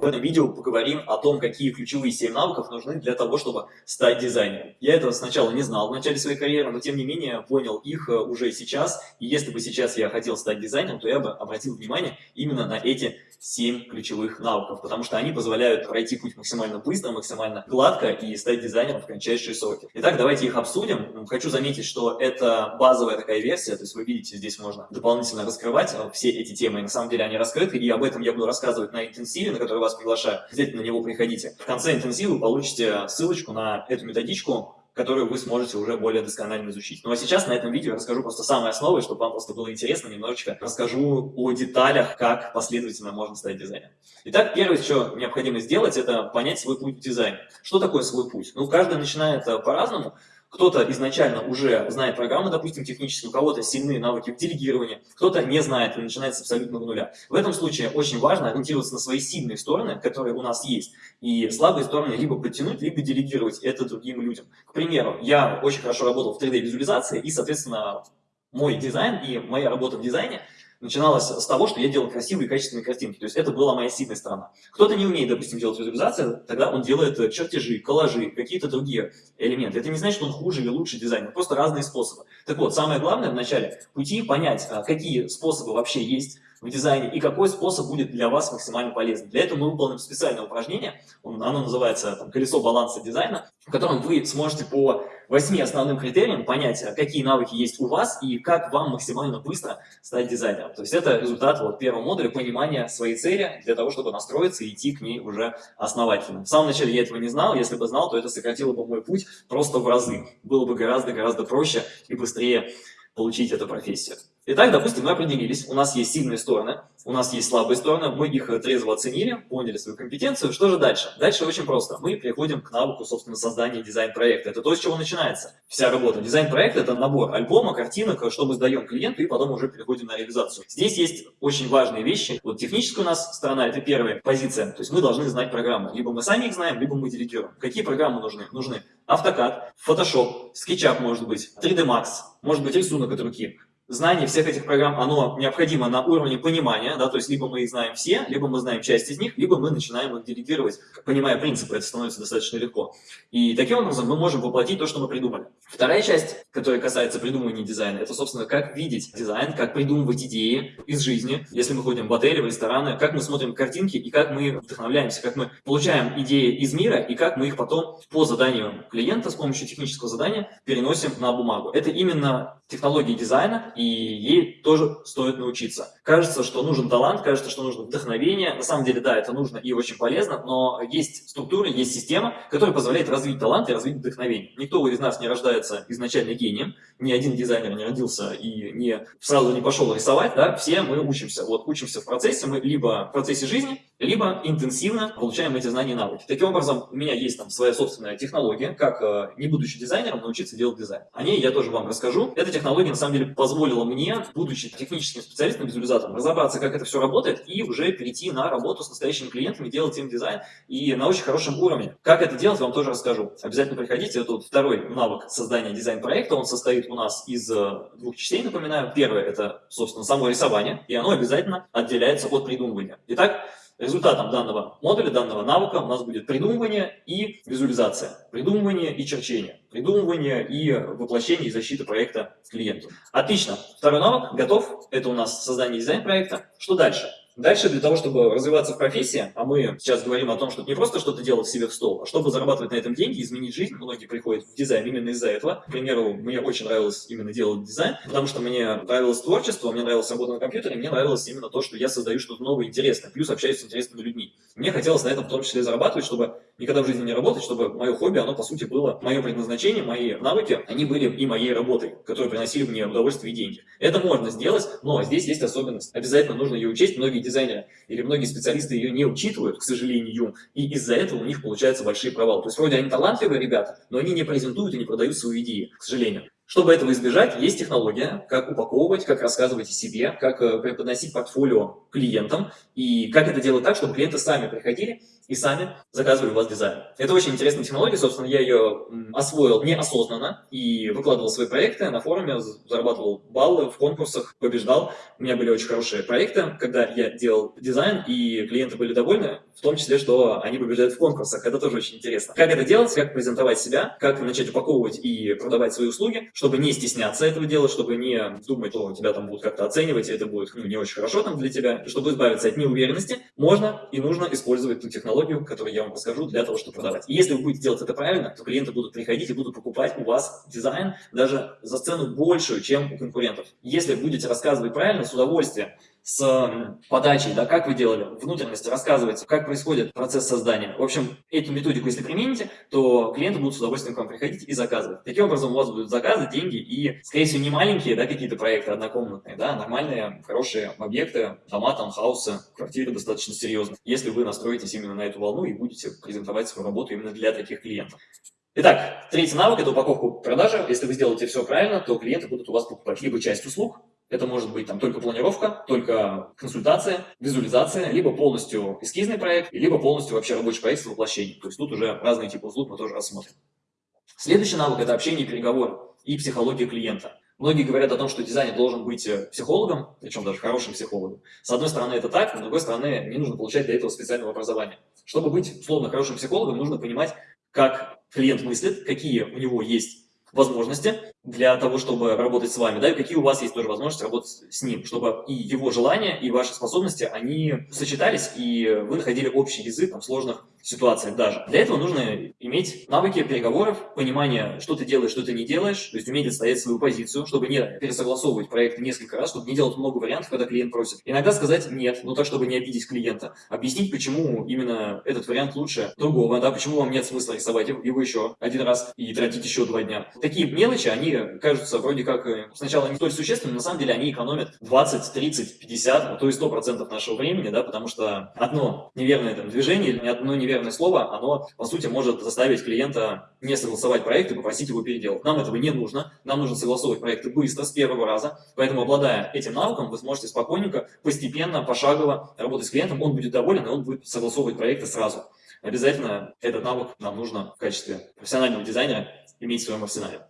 в этом видео поговорим о том, какие ключевые 7 навыков нужны для того, чтобы стать дизайнером. Я этого сначала не знал в начале своей карьеры, но тем не менее понял их э, уже сейчас. И если бы сейчас я хотел стать дизайнером, то я бы обратил внимание именно на эти 7 ключевых навыков, потому что они позволяют пройти путь максимально быстро, максимально гладко и стать дизайнером в кратчайшие сроки. Итак, давайте их обсудим. Хочу заметить, что это базовая такая версия, то есть вы видите, здесь можно дополнительно раскрывать э, все эти темы. На самом деле они раскрыты, и об этом я буду рассказывать на интенсиве, на который вас приглашаю. Обязательно на него приходите. В конце интенсива вы получите ссылочку на эту методичку, которую вы сможете уже более досконально изучить. Ну а сейчас на этом видео я расскажу просто самые основы, чтобы вам просто было интересно, немножечко расскажу о деталях, как последовательно можно стать дизайнером. Итак, первое, что необходимо сделать, это понять свой путь в дизайне. Что такое свой путь? Ну, каждый начинает э, по-разному. Кто-то изначально уже знает программы, допустим, технические, у кого-то сильные навыки в делегировании, кто-то не знает и начинает с абсолютного нуля. В этом случае очень важно ориентироваться на свои сильные стороны, которые у нас есть, и слабые стороны либо подтянуть, либо делегировать это другим людям. К примеру, я очень хорошо работал в 3D-визуализации, и, соответственно, мой дизайн и моя работа в дизайне – начиналось с того, что я делал красивые и качественные картинки. То есть это была моя сильная сторона. Кто-то не умеет, допустим, делать визуализацию, тогда он делает э, чертежи, коллажи, какие-то другие элементы. Это не значит, что он хуже или лучше дизайнер, просто разные способы. Так вот, самое главное в начале пути понять, а, какие способы вообще есть в дизайне и какой способ будет для вас максимально полезен. Для этого мы выполним специальное упражнение, оно называется там, «Колесо баланса дизайна», в котором вы сможете по восьми основным критериям понять, а какие навыки есть у вас и как вам максимально быстро стать дизайнером. То есть это результат вот первого модуля понимания своей цели для того, чтобы настроиться и идти к ней уже основательно. В самом начале я этого не знал, если бы знал, то это сократило бы мой путь просто в разы. Было бы гораздо-гораздо проще и быстрее получить эту профессию. Итак, допустим, мы определились, у нас есть сильные стороны, у нас есть слабые стороны, мы их трезво оценили, поняли свою компетенцию. Что же дальше? Дальше очень просто. Мы переходим к навыку, собственно, создания дизайн-проекта. Это то, с чего начинается вся работа. Дизайн-проект – это набор альбома, картинок, что мы сдаем клиенту, и потом уже переходим на реализацию. Здесь есть очень важные вещи. Вот техническая у нас сторона – это первая позиция. То есть мы должны знать программы. Либо мы сами их знаем, либо мы делегируем. Какие программы нужны? Нужны AutoCAD, Photoshop, SketchUp может быть, 3D Max, может быть рисунок от руки, знание всех этих программ, оно необходимо на уровне понимания, да, то есть либо мы их знаем все, либо мы знаем часть из них, либо мы начинаем их делегировать, понимая принципы, это становится достаточно легко. И таким образом мы можем воплотить то, что мы придумали. Вторая часть, которая касается придумывания дизайна, это, собственно, как видеть дизайн, как придумывать идеи из жизни, если мы ходим в отели, в рестораны, как мы смотрим картинки и как мы вдохновляемся, как мы получаем идеи из мира и как мы их потом по заданию клиента с помощью технического задания переносим на бумагу. Это именно технологии дизайна, и ей тоже стоит научиться. Кажется, что нужен талант, кажется, что нужно вдохновение. На самом деле, да, это нужно и очень полезно, но есть структура, есть система, которая позволяет развить талант и развить вдохновение. Никто из нас не рождается изначально гением, ни один дизайнер не родился и не сразу не пошел рисовать, да, все мы учимся. Вот учимся в процессе, мы либо в процессе жизни, либо интенсивно получаем эти знания и навыки. Таким образом, у меня есть там своя собственная технология, как, э, не будучи дизайнером, научиться делать дизайн. О ней я тоже вам расскажу. Эта технология, на самом деле, позволила мне, будучи техническим специалистом, визуализатором, разобраться, как это все работает, и уже перейти на работу с настоящими клиентами, делать им дизайн, и на очень хорошем уровне. Как это делать, вам тоже расскажу. Обязательно приходите. Это вот второй навык создания дизайн-проекта. Он состоит у нас из э, двух частей, напоминаю. Первое – это, собственно, само рисование, и оно обязательно отделяется от придумывания. Итак, Результатом данного модуля, данного навыка у нас будет придумывание и визуализация, придумывание и черчение, придумывание и воплощение и защита проекта клиенту. Отлично. Второй навык готов. Это у нас создание дизайн-проекта. Что дальше? Дальше для того, чтобы развиваться в профессии, а мы сейчас говорим о том, что не просто что-то делать себе в стол, а чтобы зарабатывать на этом деньги, изменить жизнь, многие приходят в дизайн именно из-за этого. К примеру, мне очень нравилось именно делать дизайн, потому что мне нравилось творчество, мне нравилась работа на компьютере, мне нравилось именно то, что я создаю что-то новое, интересное, плюс общаюсь с интересными людьми. Мне хотелось на этом в том числе зарабатывать, чтобы никогда в жизни не работать, чтобы мое хобби, оно по сути было мое предназначение, мои навыки, они были и моей работой, которые приносили мне удовольствие и деньги. Это можно сделать, но здесь есть особенность. Обязательно нужно ее учесть. Многие дизайнеры или многие специалисты ее не учитывают, к сожалению, и из-за этого у них получаются большие провалы. То есть вроде они талантливые ребята, но они не презентуют и не продают свою идею, к сожалению. Чтобы этого избежать, есть технология, как упаковывать, как рассказывать о себе, как э, преподносить портфолио клиентам и как это делать так, чтобы клиенты сами приходили и сами заказывали у вас дизайн. Это очень интересная технология, собственно, я ее освоил неосознанно и выкладывал свои проекты на форуме, зарабатывал баллы в конкурсах, побеждал. У меня были очень хорошие проекты, когда я делал дизайн, и клиенты были довольны, в том числе, что они побеждают в конкурсах. Это тоже очень интересно. Как это делать, как презентовать себя, как начать упаковывать и продавать свои услуги, чтобы не стесняться этого делать, чтобы не думать, что тебя там будут как-то оценивать, и это будет ну, не очень хорошо там для тебя. Чтобы избавиться от неуверенности, можно и нужно использовать ту технологию, которую я вам расскажу, для того, чтобы продавать. И если вы будете делать это правильно, то клиенты будут приходить и будут покупать у вас дизайн даже за цену большую, чем у конкурентов. Если будете рассказывать правильно, с удовольствием, с подачей, да, как вы делали, внутренности, рассказывать, как происходит процесс создания. В общем, эту методику, если примените, то клиенты будут с удовольствием к вам приходить и заказывать. Таким образом, у вас будут заказы, деньги и, скорее всего, не маленькие, да, какие-то проекты однокомнатные, да, нормальные, хорошие объекты, дома, таунхаусы, квартиры достаточно серьезные, если вы настроитесь именно на эту волну и будете презентовать свою работу именно для таких клиентов. Итак, третий навык – это упаковку продажи. Если вы сделаете все правильно, то клиенты будут у вас покупать либо часть услуг, это может быть там только планировка, только консультация, визуализация, либо полностью эскизный проект, либо полностью вообще рабочий проект с воплощением. То есть тут уже разные типы услуг мы тоже рассмотрим. Следующий навык – это общение и переговоры и психология клиента. Многие говорят о том, что дизайнер должен быть э, психологом, причем даже хорошим психологом. С одной стороны это так, с другой стороны не нужно получать для этого специального образования. Чтобы быть условно хорошим психологом, нужно понимать, как клиент мыслит, какие у него есть возможности для того, чтобы работать с вами, да, и какие у вас есть тоже возможности работать с ним, чтобы и его желания, и ваши способности, они сочетались, и вы находили общий язык в сложных ситуациях даже. Для этого нужно иметь навыки переговоров, понимание, что ты делаешь, что ты не делаешь, то есть уметь отстоять свою позицию, чтобы не пересогласовывать проект несколько раз, чтобы не делать много вариантов, когда клиент просит. Иногда сказать «нет», но так, чтобы не обидеть клиента. Объяснить, почему именно этот вариант лучше другого, да, почему вам нет смысла рисовать его еще один раз и тратить еще два дня. Такие мелочи, они кажутся вроде как э, сначала не столь существенными, на самом деле они экономят 20, 30, 50, а то и 100% нашего времени, да, потому что одно неверное там, движение или одно неверное слово, оно, по сути, может заставить клиента не согласовать проект и попросить его переделать. Нам этого не нужно, нам нужно согласовывать проекты быстро, с первого раза, поэтому, обладая этим навыком, вы сможете спокойненько, постепенно, пошагово работать с клиентом, он будет доволен, и он будет согласовывать проекты сразу. Обязательно этот навык нам нужно в качестве профессионального дизайнера иметь в своем арсенале.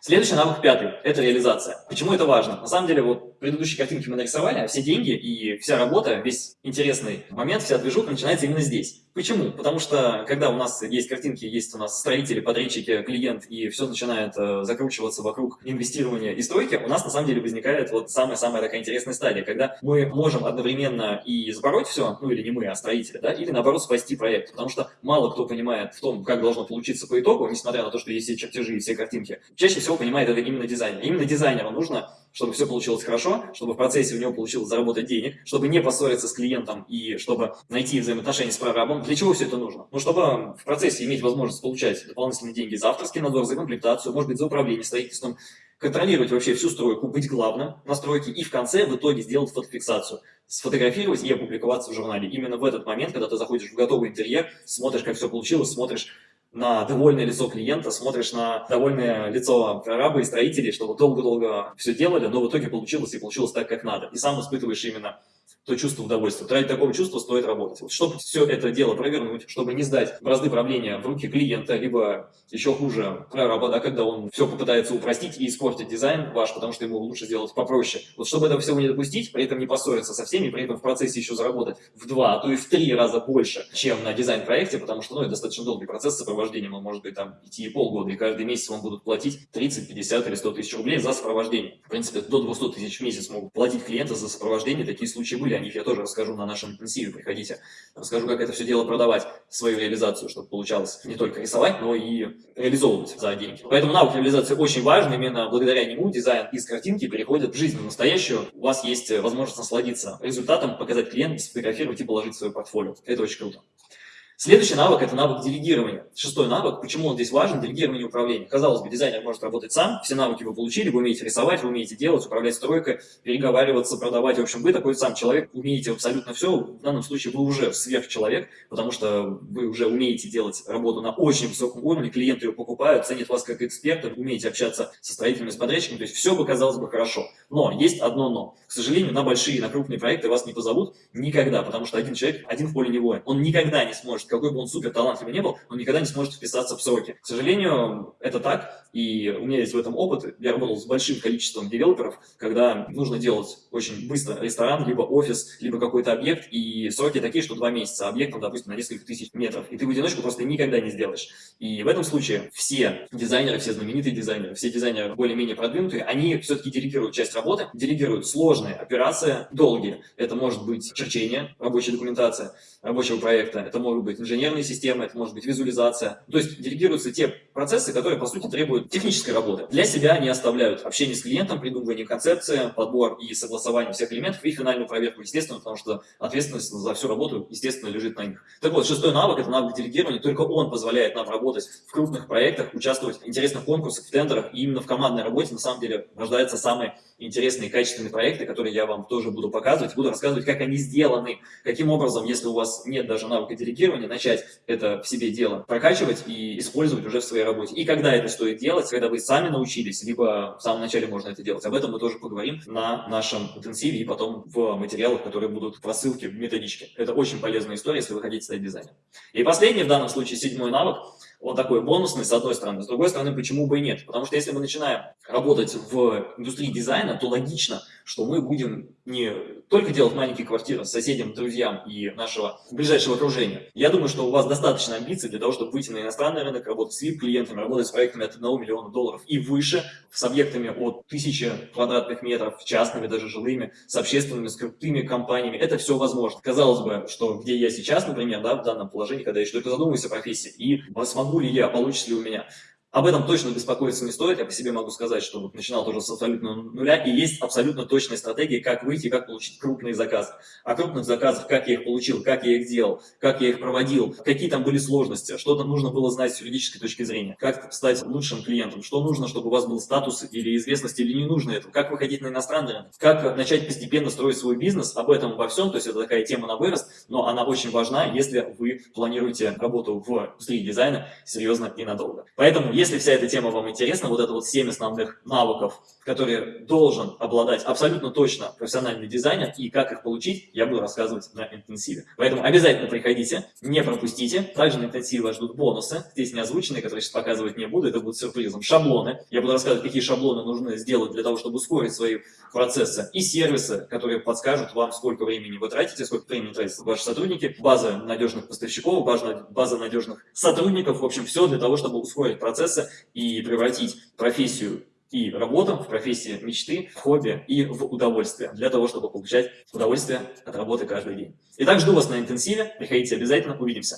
Следующий навык пятый – это реализация. Почему это важно? На самом деле, вот предыдущие картинки мы нарисовали, а все деньги и вся работа, весь интересный момент, вся движуха начинается именно здесь. Почему? Потому что, когда у нас есть картинки, есть у нас строители, подрядчики, клиент, и все начинает э, закручиваться вокруг инвестирования и стройки, у нас на самом деле возникает вот самая-самая такая интересная стадия, когда мы можем одновременно и забороть все, ну или не мы, а строители, да, или наоборот спасти проект, потому что мало кто понимает в том, как должно получиться по итогу, несмотря на то, что есть все чертежи и все картинки. Чаще всего понимает это именно дизайнер. Именно дизайнеру нужно чтобы все получилось хорошо, чтобы в процессе у него получилось заработать денег, чтобы не поссориться с клиентом и чтобы найти взаимоотношения с прорабом. Для чего все это нужно? Ну, чтобы в процессе иметь возможность получать дополнительные деньги за авторский надзор, за комплектацию, может быть, за управление строительством, контролировать вообще всю стройку, быть главным на стройке и в конце в итоге сделать фотофиксацию сфотографировать и опубликоваться в журнале. Именно в этот момент, когда ты заходишь в готовый интерьер, смотришь, как все получилось, смотришь на довольное лицо клиента, смотришь на довольное лицо прораба и строителей, что вот долго-долго все делали, но в итоге получилось и получилось так, как надо. И сам испытываешь именно то чувство удовольствия. Ради такого чувства стоит работать. Вот, чтобы все это дело провернуть, чтобы не сдать бразды правления в руки клиента, либо еще хуже прораба, да, когда он все попытается упростить и испортить дизайн ваш, потому что ему лучше сделать попроще. Вот чтобы этого всего не допустить, при этом не поссориться со всеми, при этом в процессе еще заработать в два, а то и в три раза больше, чем на дизайн-проекте, потому что ну, это достаточно долгий процесс сопровождения, он может быть там идти и полгода, и каждый месяц вам будут платить 30, 50 или 100 тысяч рублей за сопровождение. В принципе, до 200 тысяч в месяц могут платить клиенты за сопровождение, такие случаи были, о них я тоже расскажу на нашем интенсиве, приходите. Расскажу, как это все дело продавать, свою реализацию, чтобы получалось не только рисовать, но и реализовывать за деньги. Поэтому навык реализации очень важен, именно благодаря нему дизайн из картинки переходит в жизнь в настоящую. У вас есть возможность насладиться результатом, показать клиенту, сфотографировать и положить в свое портфолио. Это очень круто. Следующий навык – это навык делегирования. Шестой навык, почему он здесь важен, делегирование управления. Казалось бы, дизайнер может работать сам, все навыки вы получили, вы умеете рисовать, вы умеете делать, управлять стройкой, переговариваться, продавать. В общем, вы такой сам человек, умеете абсолютно все. В данном случае вы уже сверхчеловек, потому что вы уже умеете делать работу на очень высоком уровне, клиенты ее покупают, ценят вас как эксперта, умеете общаться со строительными, с подрядчиками, то есть все бы казалось бы хорошо. Но есть одно но. К сожалению, на большие, на крупные проекты вас не позовут никогда, потому что один человек, один в поле не воин. Он никогда не сможет какой бы он супер талантливый не был, он никогда не сможет вписаться в сроки. К сожалению, это так, и у меня есть в этом опыт. Я работал с большим количеством девелоперов, когда нужно делать очень быстро ресторан, либо офис, либо какой-то объект, и сроки такие, что два месяца, а объект, допустим, на несколько тысяч метров, и ты в одиночку просто никогда не сделаешь. И в этом случае все дизайнеры, все знаменитые дизайнеры, все дизайнеры более-менее продвинутые, они все-таки делегируют часть работы, делегируют сложные операции, долгие. Это может быть черчение, рабочая документация рабочего проекта, это может быть инженерные системы, это может быть визуализация. То есть делегируются те процессы, которые, по сути, требуют технической работы. Для себя они оставляют общение с клиентом, придумывание концепции, подбор и согласование всех элементов и финальную проверку, естественно, потому что ответственность за всю работу, естественно, лежит на них. Так вот, шестой навык – это навык делегирования, только он позволяет нам работать в крупных проектах, участвовать в интересных конкурсах, в тендерах, и именно в командной работе, на самом деле, рождаются самые интересные качественные проекты, которые я вам тоже буду показывать, буду рассказывать, как они сделаны, каким образом, если у вас нет даже навыка делегирования, начать это в себе дело прокачивать и использовать уже в своей работе. И когда это стоит делать, когда вы сами научились, либо в самом начале можно это делать. Об этом мы тоже поговорим на нашем интенсиве и потом в материалах, которые будут в рассылке, в методичке. Это очень полезная история, если вы хотите стать дизайнером. И последний, в данном случае, седьмой навык – он такой бонусный, с одной стороны. С другой стороны, почему бы и нет? Потому что если мы начинаем работать в индустрии дизайна, то логично, что мы будем не только делать маленькие квартиры с соседям, друзьям и нашего ближайшего окружения. Я думаю, что у вас достаточно амбиций для того, чтобы выйти на иностранный рынок, работать с VIP-клиентами, работать с проектами от 1 миллиона долларов и выше, с объектами от 1000 квадратных метров, частными, даже жилыми, с общественными, с крутыми компаниями. Это все возможно. Казалось бы, что где я сейчас, например, да, в данном положении, когда я еще только задумываюсь о профессии, и смогу ли я, получится ли у меня. Об этом точно беспокоиться не стоит. Я по себе могу сказать, что вот начинал тоже с абсолютно нуля, и есть абсолютно точная стратегия, как выйти, как получить крупные заказы. О крупных заказах, как я их получил, как я их делал, как я их проводил, какие там были сложности, что там нужно было знать с юридической точки зрения, как стать лучшим клиентом, что нужно, чтобы у вас был статус или известность, или не нужно это, как выходить на иностранный рынок, как начать постепенно строить свой бизнес, об этом во всем, то есть это такая тема на вырост, но она очень важна, если вы планируете работу в индустрии дизайна серьезно и надолго. Поэтому, если вся эта тема вам интересна, вот это вот 7 основных навыков, которые должен обладать абсолютно точно профессиональный дизайнер, и как их получить, я буду рассказывать на интенсиве. Поэтому обязательно приходите, не пропустите. Также на интенсиве вас ждут бонусы, здесь не озвученные, которые сейчас показывать не буду, это будет сюрпризом. Шаблоны. Я буду рассказывать, какие шаблоны нужно сделать для того, чтобы ускорить свои процессы. И сервисы, которые подскажут вам, сколько времени вы тратите, сколько времени тратят ваши сотрудники, база надежных поставщиков, база, надежных сотрудников. В общем, все для того, чтобы ускорить процессы и превратить профессию и работу в профессии мечты, в хобби и в удовольствие, для того, чтобы получать удовольствие от работы каждый день. Итак, жду вас на интенсиве, приходите обязательно, увидимся.